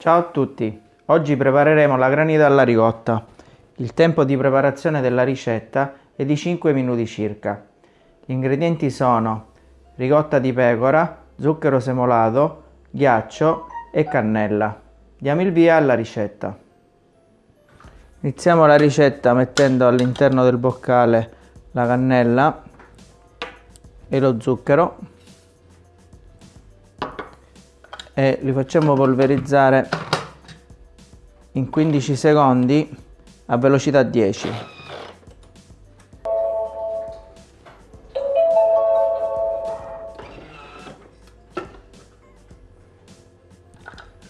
Ciao a tutti, oggi prepareremo la granita alla ricotta. Il tempo di preparazione della ricetta è di 5 minuti circa. Gli ingredienti sono ricotta di pecora, zucchero semolato, ghiaccio e cannella. Diamo il via alla ricetta. Iniziamo la ricetta mettendo all'interno del boccale la cannella e lo zucchero e li facciamo polverizzare in 15 secondi a velocità 10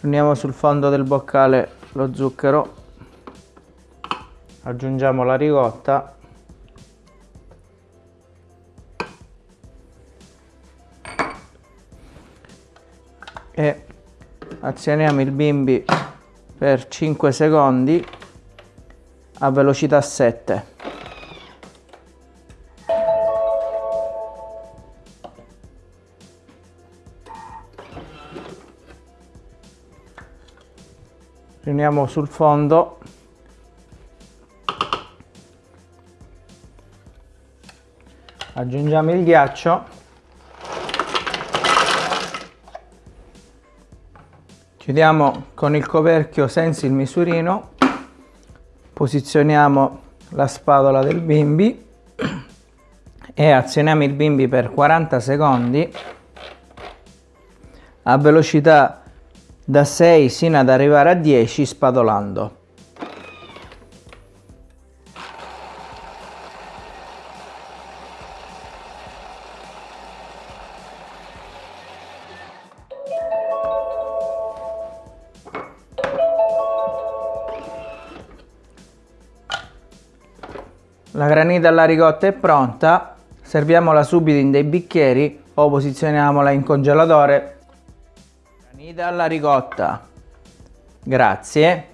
uniamo sul fondo del boccale lo zucchero aggiungiamo la ricotta e azioniamo il bimbi per 5 secondi a velocità 7 riuniamo sul fondo. Aggiungiamo il ghiaccio chiudiamo con il coperchio senza il misurino. Posizioniamo la spatola del bimbi e azioniamo il bimbi per 40 secondi a velocità da 6 sino ad arrivare a 10 spatolando La granita alla ricotta è pronta, serviamola subito in dei bicchieri o posizioniamola in congelatore. Granita alla ricotta. Grazie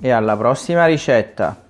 e alla prossima ricetta.